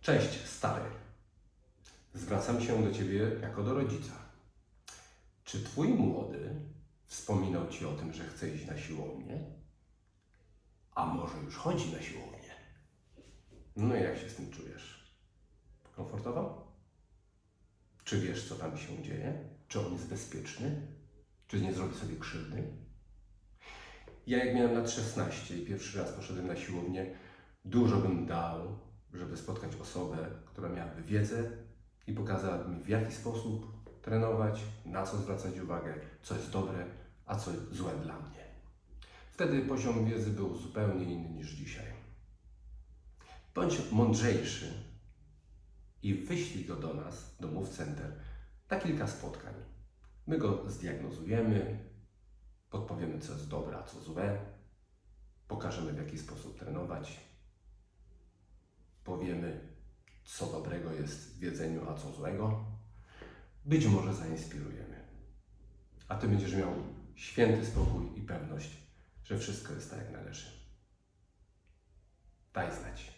Cześć, stary. Zwracam się do Ciebie jako do rodzica. Czy Twój młody wspominał Ci o tym, że chce iść na siłownię? A może już chodzi na siłownię? No i jak się z tym czujesz? Komfortowo? Czy wiesz, co tam się dzieje? Czy on jest bezpieczny? Czy nie zrobi sobie krzywdy? Ja jak miałem lat 16 i pierwszy raz poszedłem na siłownię, dużo bym dał, żeby spotkać osobę, która miałaby wiedzę i pokazałaby mi, w jaki sposób trenować, na co zwracać uwagę, co jest dobre, a co złe dla mnie. Wtedy poziom wiedzy był zupełnie inny niż dzisiaj. Bądź mądrzejszy i wyślij go do nas, do Move Center, na kilka spotkań. My go zdiagnozujemy, podpowiemy, co jest dobre, a co złe, pokażemy, w jaki sposób trenować, powiemy, co dobrego jest w jedzeniu, a co złego. Być może zainspirujemy. A Ty będziesz miał święty spokój i pewność, że wszystko jest tak, jak należy. Daj znać.